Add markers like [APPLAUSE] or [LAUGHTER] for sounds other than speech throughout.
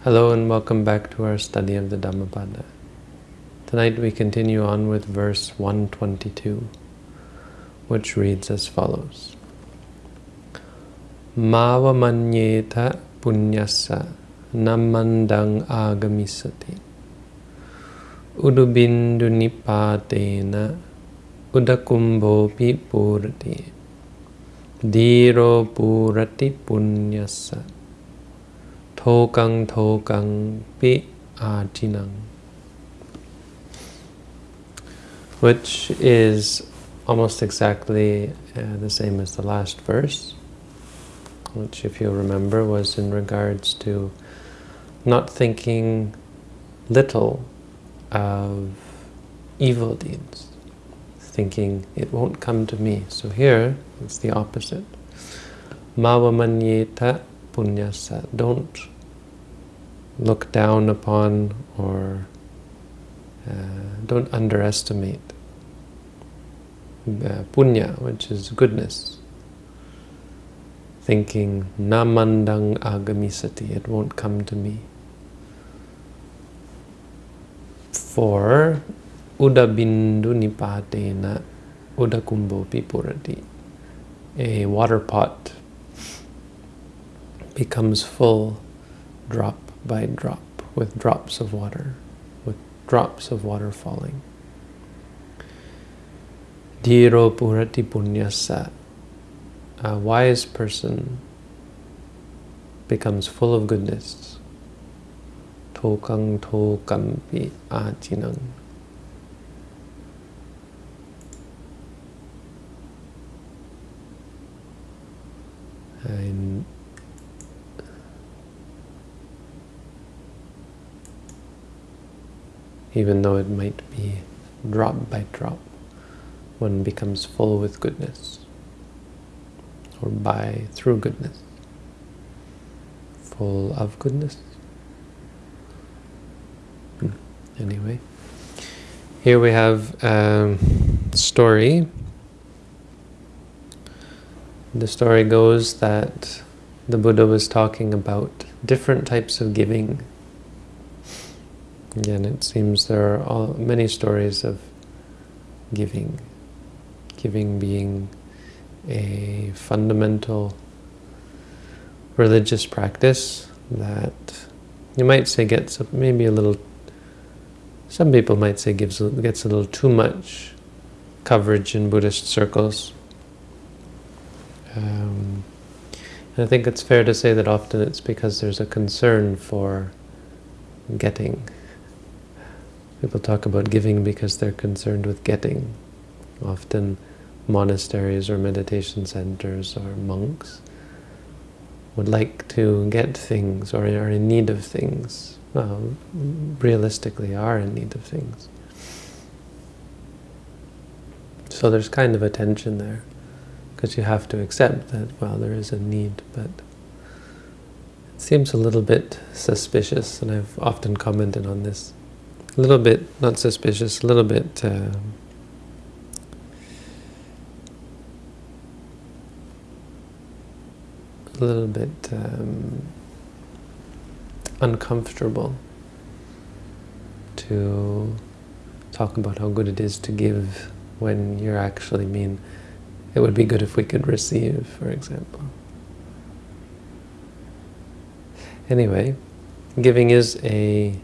Hello and welcome back to our study of the Dhammapada. Tonight we continue on with verse 122, which reads as follows. Mava manyeta punyasa namandang agamisati udubindu nipatena udakumbhopi purati diro purati punyasa Tokang tokang pi ajinang. Which is almost exactly uh, the same as the last verse, which if you remember was in regards to not thinking little of evil deeds, thinking it won't come to me. So here, it's the opposite. Mavamanyeta punyasa. Don't look down upon or uh, don't underestimate uh, punya, which is goodness. Thinking, namandang agamisati, it won't come to me. For udabindu nipatena udakumbo pipurati, a water pot becomes full drop by drop, with drops of water, with drops of water falling. Dhiro purati punyasa. A wise person becomes full of goodness. Tokang tokampi ajinang. And even though it might be drop by drop, one becomes full with goodness, or by, through goodness, full of goodness. Hmm. Anyway, here we have a story. The story goes that the Buddha was talking about different types of giving Again, it seems there are all, many stories of giving. Giving being a fundamental religious practice that you might say gets maybe a little, some people might say gives gets a little too much coverage in Buddhist circles. Um, and I think it's fair to say that often it's because there's a concern for getting People talk about giving because they're concerned with getting. Often monasteries or meditation centers or monks would like to get things or are in need of things. Well, realistically are in need of things. So there's kind of a tension there, because you have to accept that, well, there is a need, but it seems a little bit suspicious, and I've often commented on this a little bit, not suspicious, a little bit uh, a little bit um, uncomfortable to talk about how good it is to give when you're actually mean it would be good if we could receive, for example. Anyway, giving is a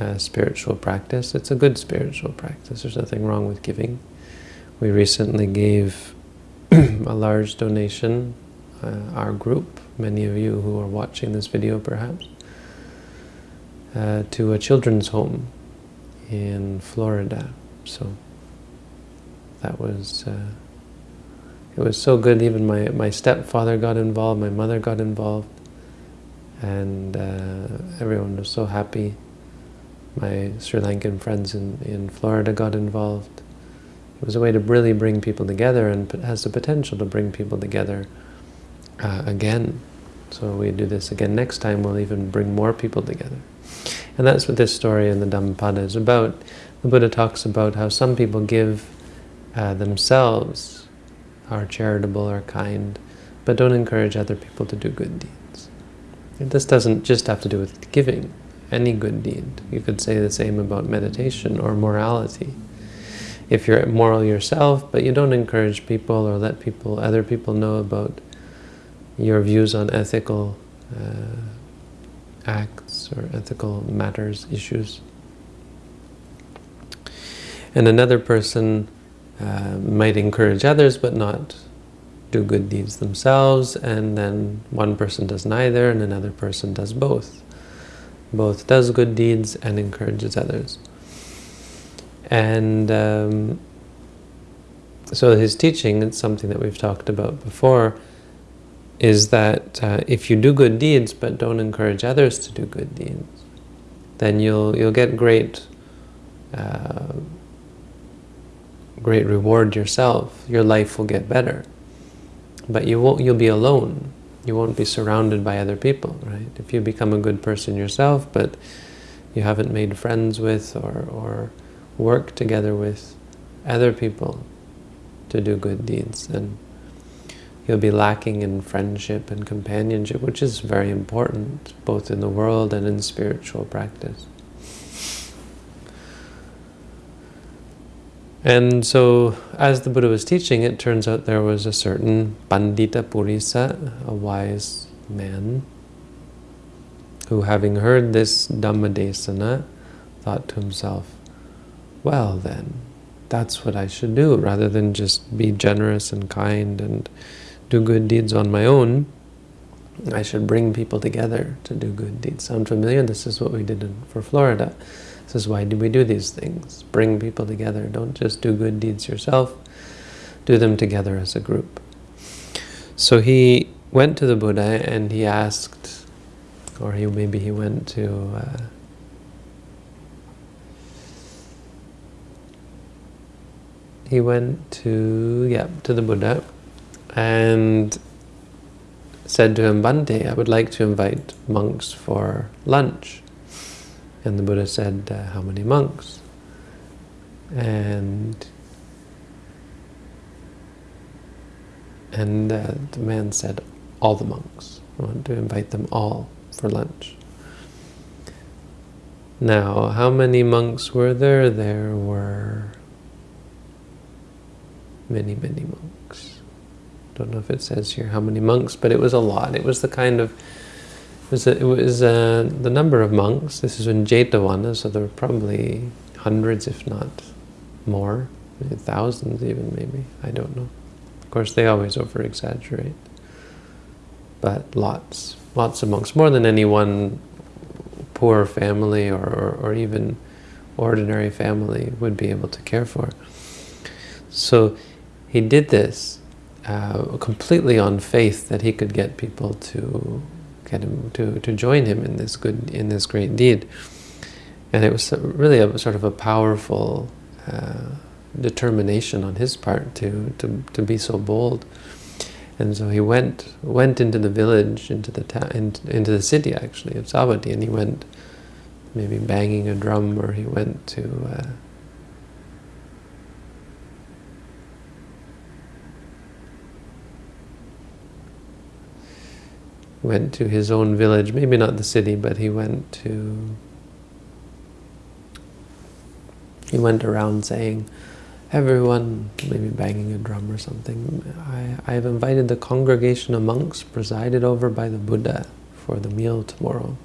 uh, spiritual practice. It's a good spiritual practice. There's nothing wrong with giving. We recently gave [CLEARS THROAT] a large donation, uh, our group, many of you who are watching this video perhaps, uh, to a children's home in Florida. So that was, uh, it was so good. Even my, my stepfather got involved, my mother got involved, and uh, everyone was so happy my Sri Lankan friends in, in Florida got involved. It was a way to really bring people together and has the potential to bring people together uh, again. So we do this again next time, we'll even bring more people together. And that's what this story in the Dhammapada is about. The Buddha talks about how some people give uh, themselves, are charitable, are kind, but don't encourage other people to do good deeds. This doesn't just have to do with giving, any good deed. You could say the same about meditation or morality. If you're moral yourself, but you don't encourage people or let people, other people know about your views on ethical uh, acts or ethical matters, issues. And another person uh, might encourage others but not do good deeds themselves, and then one person does neither and another person does both. Both does good deeds and encourages others. And um, so his teaching, it's something that we've talked about before, is that uh, if you do good deeds but don't encourage others to do good deeds, then you'll you'll get great uh, great reward yourself. Your life will get better but you won't you'll be alone you won't be surrounded by other people right? If you become a good person yourself but you haven't made friends with or, or work together with other people to do good deeds then you'll be lacking in friendship and companionship which is very important both in the world and in spiritual practice And so, as the Buddha was teaching, it turns out there was a certain Pandita Purisa, a wise man, who having heard this Dhammadesana, thought to himself, well then, that's what I should do, rather than just be generous and kind and do good deeds on my own. I should bring people together to do good deeds. Sound familiar? This is what we did in, for Florida. This is why do we do these things? Bring people together. Don't just do good deeds yourself. Do them together as a group. So he went to the Buddha and he asked, or he maybe he went to uh, he went to yeah to the Buddha and said to him, Bhante, I would like to invite monks for lunch. And the Buddha said, uh, how many monks? And and uh, the man said, all the monks. I want to invite them all for lunch. Now, how many monks were there? There were many, many monks. Don't know if it says here how many monks, but it was a lot. It was the kind of was it was uh, the number of monks. This is in Jetavana, so there were probably hundreds, if not more, thousands even, maybe. I don't know. Of course, they always over-exaggerate. But lots, lots of monks, more than any one poor family or, or, or even ordinary family would be able to care for. So he did this uh, completely on faith that he could get people to him to, to join him in this good in this great deed. And it was really a sort of a powerful uh, determination on his part to, to, to be so bold. And so he went went into the village, into the town, in, into the city actually of Savatthi, and he went maybe banging a drum, or he went to uh, went to his own village, maybe not the city, but he went to, he went around saying, everyone, maybe banging a drum or something, I, I have invited the congregation of monks presided over by the Buddha for the meal tomorrow.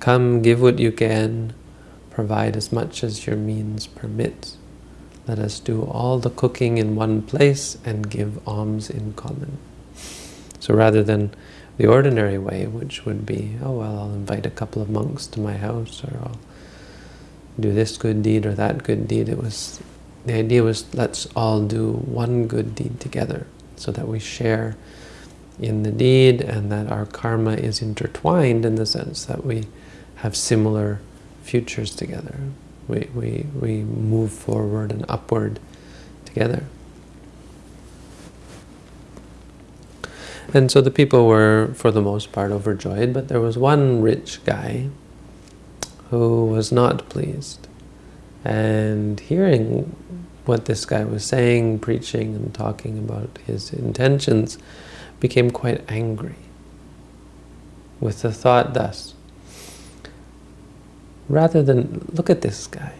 Come, give what you can, provide as much as your means permit. Let us do all the cooking in one place and give alms in common. So rather than the ordinary way, which would be, oh, well, I'll invite a couple of monks to my house, or I'll do this good deed or that good deed. It was, the idea was, let's all do one good deed together, so that we share in the deed and that our karma is intertwined in the sense that we have similar futures together. We, we, we move forward and upward together. And so the people were, for the most part, overjoyed, but there was one rich guy who was not pleased. And hearing what this guy was saying, preaching and talking about his intentions, became quite angry. with the thought thus, rather than, look at this guy,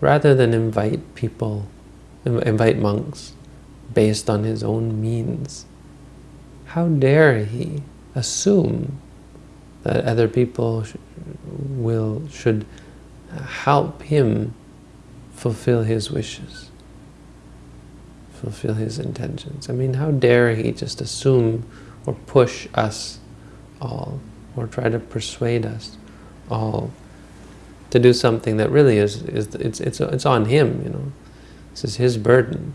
rather than invite people, invite monks based on his own means, how dare he assume that other people sh will should help him fulfill his wishes, fulfill his intentions. I mean, how dare he just assume or push us all, or try to persuade us all to do something that really is, is it's, it's, it's on him, you know. This is his burden.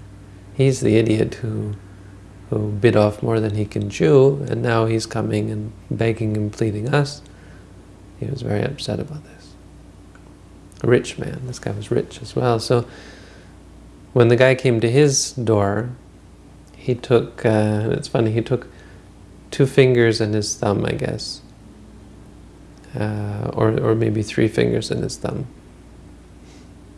He's the idiot who, who bit off more than he can chew, and now he's coming and begging and pleading us. He was very upset about this. A rich man. This guy was rich as well. So when the guy came to his door, he took, uh, it's funny, he took two fingers and his thumb, I guess. Uh, or, or maybe three fingers and his thumb.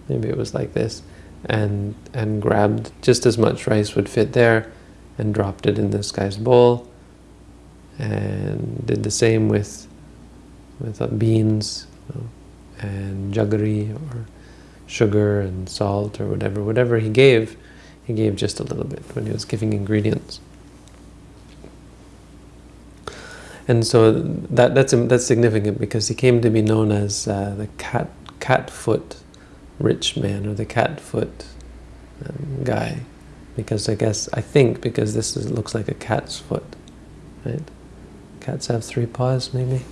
Maybe it was like this. And, and grabbed just as much rice would fit there and dropped it in this guy's bowl. And did the same with, with uh, beans you know, and jaggery or sugar and salt or whatever. Whatever he gave, he gave just a little bit when he was giving ingredients. And so that that's that's significant because he came to be known as uh, the cat catfoot rich man or the catfoot um, guy, because I guess I think because this is, looks like a cat's foot, right? Cats have three paws, maybe,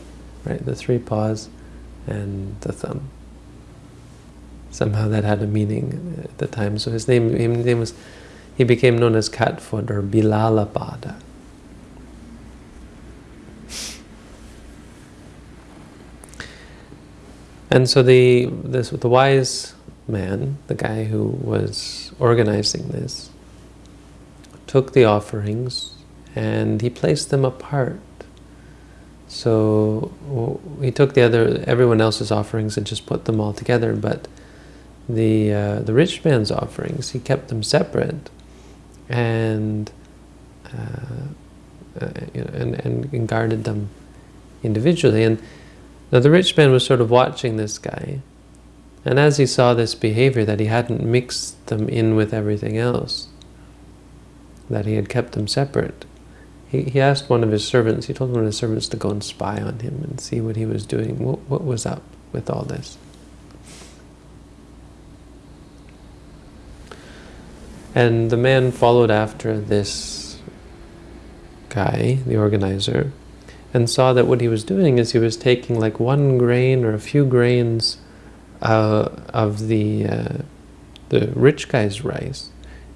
right? The three paws and the thumb. Somehow that had a meaning at the time. So his name, his name was, he became known as Catfoot or Bilalapada. And so the, this, the wise man, the guy who was organizing this, took the offerings and he placed them apart. So he took the other, everyone else's offerings and just put them all together, but the uh, the rich man's offerings, he kept them separate, and uh, uh, know, and, and guarded them individually. And now the rich man was sort of watching this guy, and as he saw this behavior, that he hadn't mixed them in with everything else, that he had kept them separate, he, he asked one of his servants, he told one of his servants to go and spy on him and see what he was doing, what, what was up with all this. And the man followed after this guy, the organizer, and saw that what he was doing is he was taking like one grain or a few grains uh, of the uh, the rich guy's rice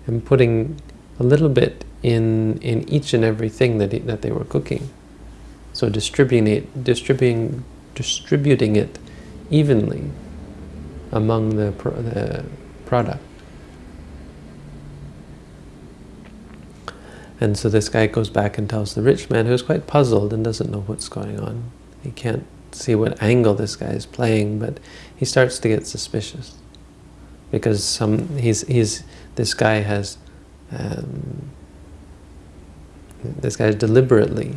and putting a little bit in in each and everything that that they were cooking. So distributing it, distributing distributing it evenly among the pro the product. And so this guy goes back and tells the rich man, who's quite puzzled and doesn't know what's going on. He can't see what angle this guy is playing, but he starts to get suspicious because some he's he's this guy has um, this guy deliberately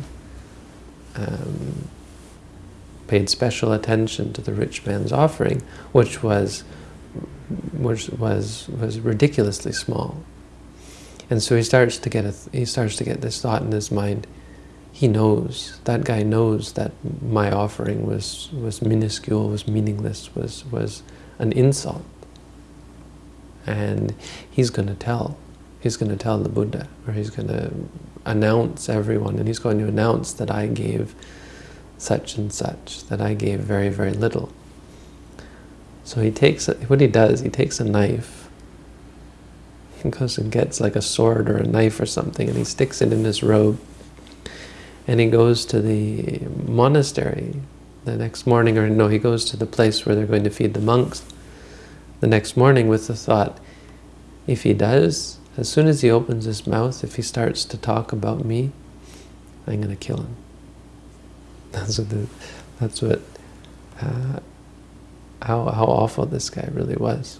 um, paid special attention to the rich man's offering, which was which was was ridiculously small. And so he starts to get a he starts to get this thought in his mind. He knows that guy knows that my offering was was minuscule, was meaningless, was was an insult, and he's going to tell. He's going to tell the Buddha, or he's going to announce everyone, and he's going to announce that I gave such and such, that I gave very very little. So he takes what he does. He takes a knife [LAUGHS] he goes and gets like a sword or a knife or something and he sticks it in his robe. And he goes to the monastery the next morning, or no, he goes to the place where they're going to feed the monks the next morning with the thought, if he does, as soon as he opens his mouth, if he starts to talk about me, I'm going to kill him. [LAUGHS] That's what, the, that's what uh, how, how awful this guy really was.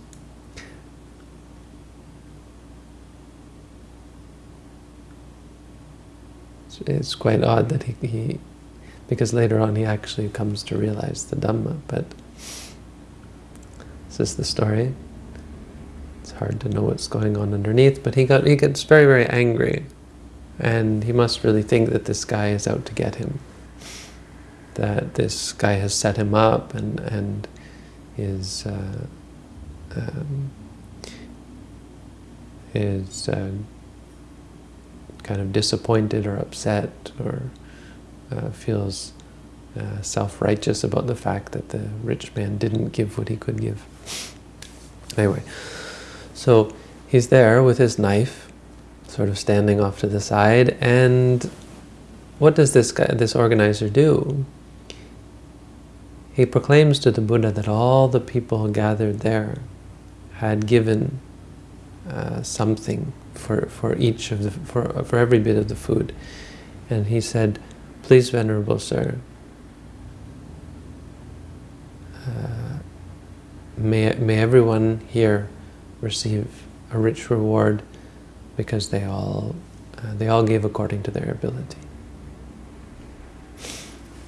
it's quite odd that he, he because later on he actually comes to realize the Dhamma, but this is the story. Hard to know what's going on underneath, but he got he gets very, very angry, and he must really think that this guy is out to get him, that this guy has set him up and, and is, uh, um, is uh, kind of disappointed or upset or uh, feels uh, self-righteous about the fact that the rich man didn't give what he could give. Anyway, so he's there with his knife, sort of standing off to the side, and what does this guy, this organizer do? He proclaims to the Buddha that all the people gathered there had given uh, something for, for each of the, for, for every bit of the food. And he said, please, Venerable Sir, uh, may, may everyone here receive a rich reward because they all, uh, they all gave according to their ability.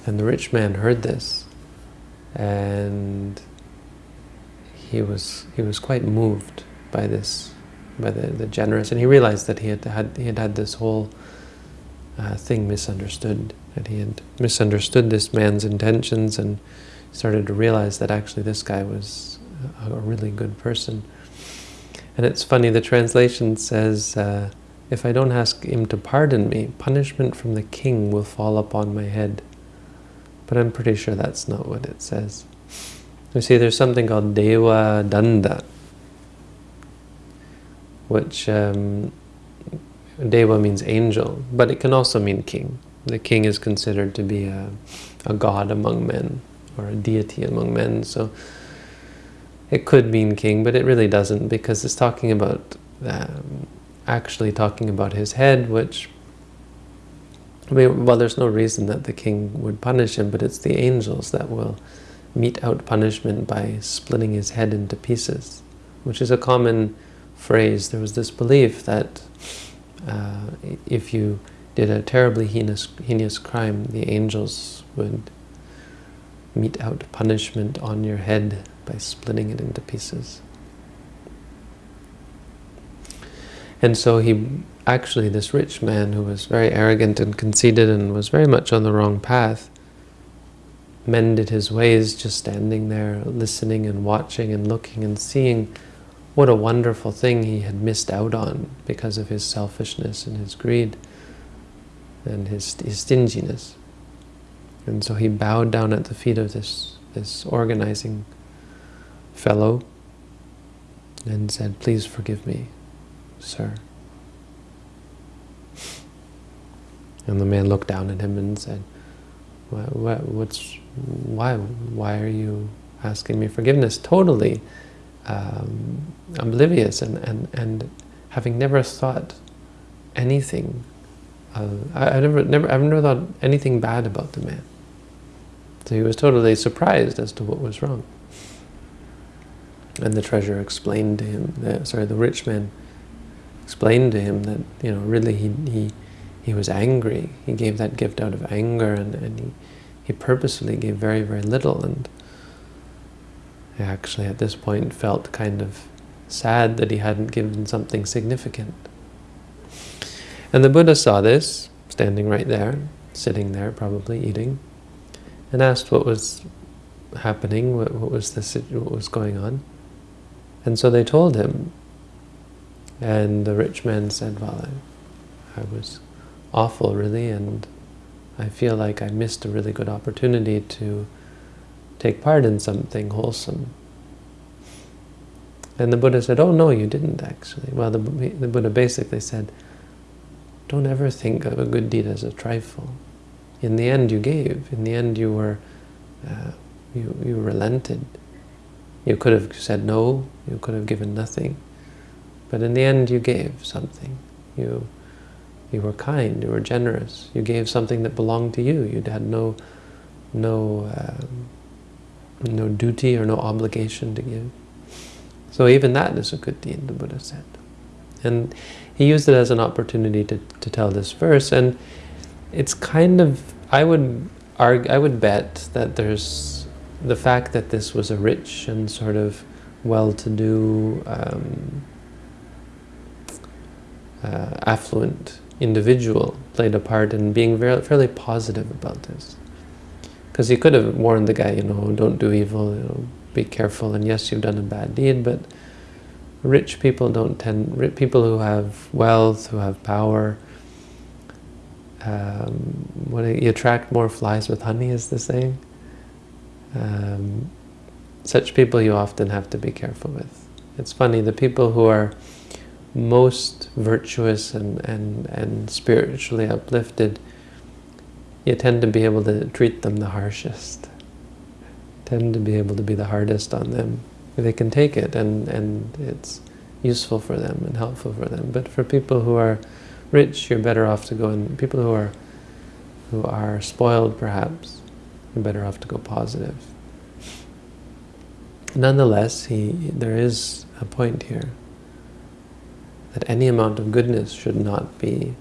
And the rich man heard this and he was, he was quite moved by this by the, the generous, and he realized that he had had he had had this whole uh, thing misunderstood, that he had misunderstood this man's intentions, and started to realize that actually this guy was a, a really good person. And it's funny, the translation says, uh, if I don't ask him to pardon me, punishment from the king will fall upon my head. But I'm pretty sure that's not what it says. You see, there's something called Deva Danda, which um, Deva means angel, but it can also mean king. The king is considered to be a, a god among men, or a deity among men, so it could mean king, but it really doesn't, because it's talking about, um, actually talking about his head, which, I mean, well, there's no reason that the king would punish him, but it's the angels that will mete out punishment by splitting his head into pieces, which is a common phrase, there was this belief that uh, if you did a terribly heinous, heinous crime, the angels would mete out punishment on your head by splitting it into pieces. And so he, actually this rich man who was very arrogant and conceited and was very much on the wrong path, mended his ways just standing there listening and watching and looking and seeing what a wonderful thing he had missed out on because of his selfishness and his greed and his, his stinginess. And so he bowed down at the feet of this, this organizing fellow and said, please forgive me, sir. And the man looked down at him and said, what, what, what's, why, why are you asking me forgiveness? Totally um, oblivious and, and, and having never thought anything. Uh, I, I never, never, I've never thought anything bad about the man. So he was totally surprised as to what was wrong. And the treasurer explained to him, the, sorry, the rich man explained to him that, you know, really he, he, he was angry. He gave that gift out of anger and, and he, he purposefully gave very, very little. And I actually at this point felt kind of sad that he hadn't given something significant. And the Buddha saw this, standing right there, sitting there probably eating, and asked what was happening, what, what was this, what was going on. And so they told him, and the rich man said, well, I, I was awful really, and I feel like I missed a really good opportunity to take part in something wholesome. And the Buddha said, oh no, you didn't actually. Well, the, the Buddha basically said, don't ever think of a good deed as a trifle. In the end you gave. In the end you were, uh, you, you relented. You could have said no, you could have given nothing. But in the end you gave something. You, you were kind, you were generous. You gave something that belonged to you. You had no, no um, no duty or no obligation to give. So even that is a good deed, the Buddha said. And he used it as an opportunity to, to tell this verse, and it's kind of, I would argue, I would bet that there's the fact that this was a rich and sort of well-to-do, um, uh, affluent individual played a part in being very, fairly positive about this. Because he could have warned the guy, you know, don't do evil, you know, be careful, and yes, you've done a bad deed, but rich people don't tend, people who have wealth, who have power, um, when you attract more flies with honey is the saying. Um, such people you often have to be careful with. It's funny, the people who are most virtuous and, and, and spiritually uplifted, you tend to be able to treat them the harshest. Tend to be able to be the hardest on them. They can take it and, and it's useful for them and helpful for them. But for people who are rich, you're better off to go and people who are who are spoiled perhaps, you're better off to go positive. Nonetheless, he there is a point here that any amount of goodness should not be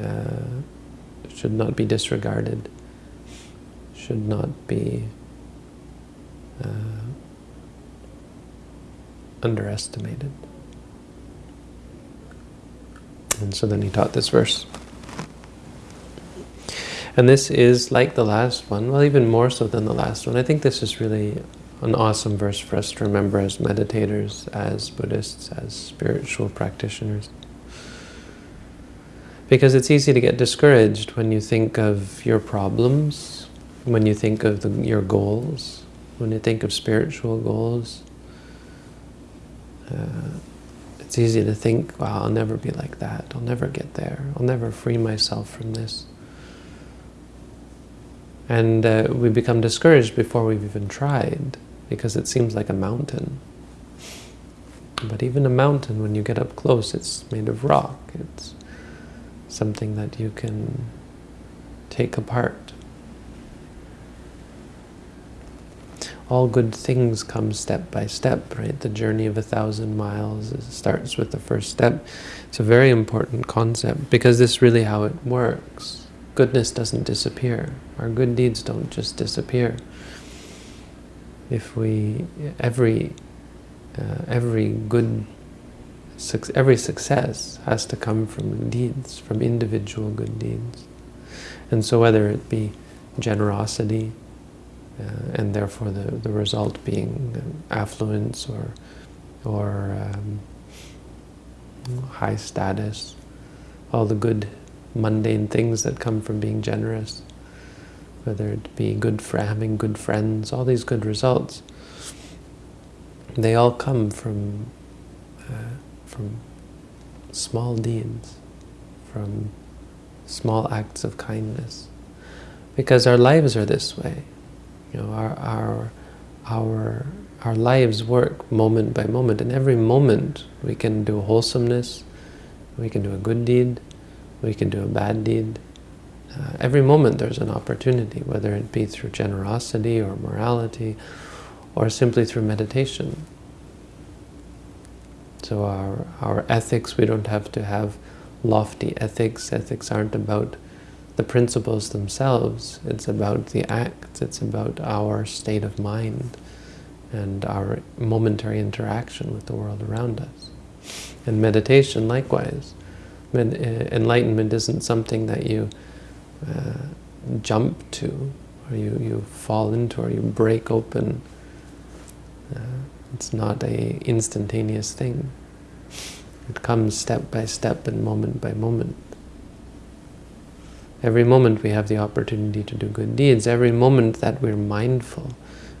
uh, should not be disregarded, should not be uh, underestimated. And so then he taught this verse. And this is like the last one, well, even more so than the last one. I think this is really an awesome verse for us to remember as meditators, as Buddhists, as spiritual practitioners. Because it's easy to get discouraged when you think of your problems, when you think of the, your goals, when you think of spiritual goals. Uh, it's easy to think, wow, I'll never be like that. I'll never get there. I'll never free myself from this. And uh, we become discouraged before we've even tried because it seems like a mountain. But even a mountain, when you get up close, it's made of rock. It's something that you can take apart. all good things come step by step, right? The journey of a thousand miles starts with the first step. It's a very important concept because this is really how it works. Goodness doesn't disappear. Our good deeds don't just disappear. If we, every, uh, every good, every success has to come from deeds, from individual good deeds. And so whether it be generosity, uh, and therefore the, the result being affluence or, or um, high status, all the good mundane things that come from being generous, whether it be good for having good friends, all these good results, they all come from uh, from small deeds, from small acts of kindness. Because our lives are this way. You know, our, our, our, our lives work moment by moment. and every moment we can do wholesomeness, we can do a good deed, we can do a bad deed. Uh, every moment there's an opportunity, whether it be through generosity or morality, or simply through meditation. So our, our ethics, we don't have to have lofty ethics. Ethics aren't about the principles themselves. It's about the acts. It's about our state of mind and our momentary interaction with the world around us. And meditation, likewise. Uh, enlightenment isn't something that you uh, jump to, or you, you fall into, or you break open. Uh, it's not a instantaneous thing. It comes step by step and moment by moment. Every moment we have the opportunity to do good deeds. Every moment that we're mindful.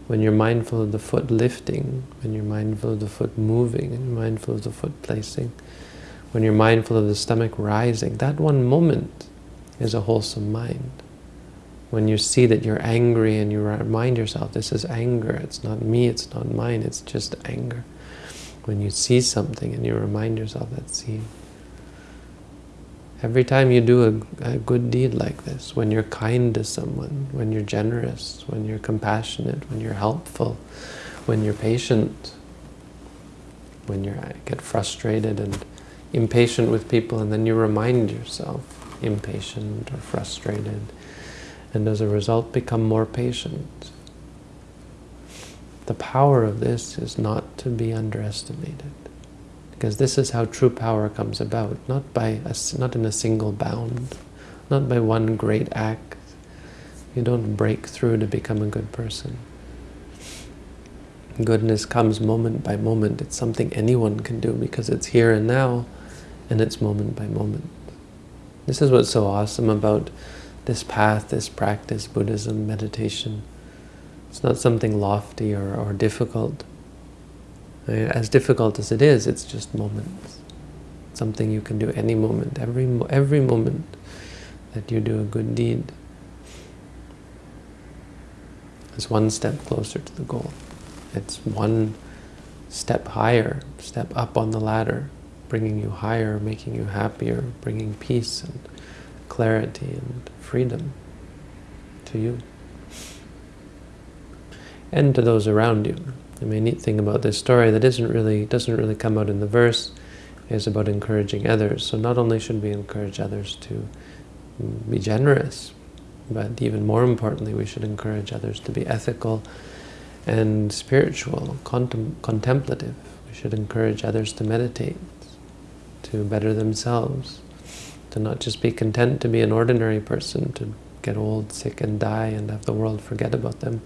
When you're mindful of the foot lifting, when you're mindful of the foot moving, and mindful of the foot placing, when you're mindful of the stomach rising, that one moment is a wholesome mind. When you see that you're angry and you remind yourself, this is anger, it's not me, it's not mine, it's just anger. When you see something and you remind yourself that see, Every time you do a, a, good deed like this, when you're kind to someone, when you're generous, when you're compassionate, when you're helpful, when you're patient, when you get frustrated and impatient with people and then you remind yourself impatient or frustrated and as a result become more patient. The power of this is not to be underestimated. Because this is how true power comes about, not by a, not in a single bound, not by one great act. You don't break through to become a good person. Goodness comes moment by moment. It's something anyone can do because it's here and now, and it's moment by moment. This is what's so awesome about this path, this practice, Buddhism, meditation. It's not something lofty or, or difficult. As difficult as it is, it's just moments. Something you can do any moment, every, every moment that you do a good deed is one step closer to the goal. It's one step higher, step up on the ladder, bringing you higher, making you happier, bringing peace and clarity and freedom to you and to those around you. I mean, neat thing about this story that isn't really doesn't really come out in the verse is about encouraging others. So not only should we encourage others to be generous, but even more importantly, we should encourage others to be ethical and spiritual, contem contemplative. We should encourage others to meditate, to better themselves, to not just be content to be an ordinary person, to get old, sick, and die, and have the world forget about them,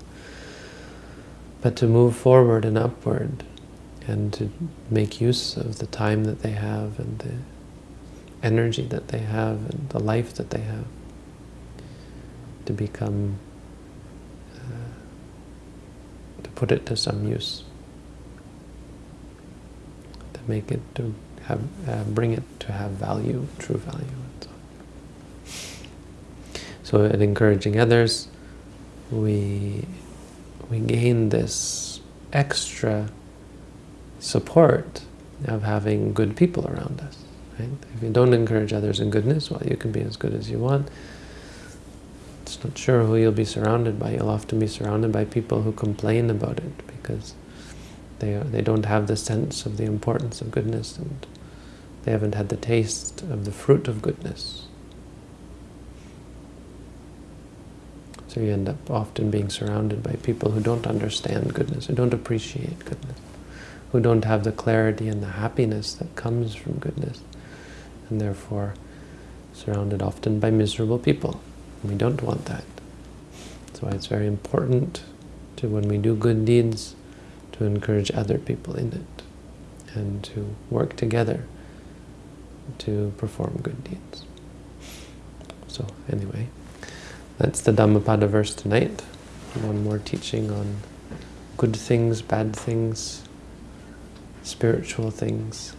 but to move forward and upward, and to make use of the time that they have, and the energy that they have, and the life that they have, to become uh, to put it to some use, to make it to have, uh, bring it to have value, true value. So, in encouraging others, we we gain this extra support of having good people around us. Right? If you don't encourage others in goodness, well, you can be as good as you want it's not sure who you'll be surrounded by. You'll often be surrounded by people who complain about it because they, they don't have the sense of the importance of goodness and they haven't had the taste of the fruit of goodness. So you end up often being surrounded by people who don't understand goodness, who don't appreciate goodness, who don't have the clarity and the happiness that comes from goodness, and therefore surrounded often by miserable people. We don't want that. That's why it's very important to, when we do good deeds, to encourage other people in it and to work together to perform good deeds. So anyway, that's the Dhammapada verse tonight. One more teaching on good things, bad things, spiritual things.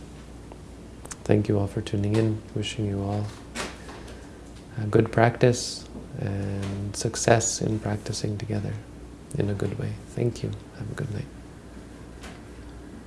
Thank you all for tuning in. Wishing you all good practice and success in practicing together in a good way. Thank you. Have a good night.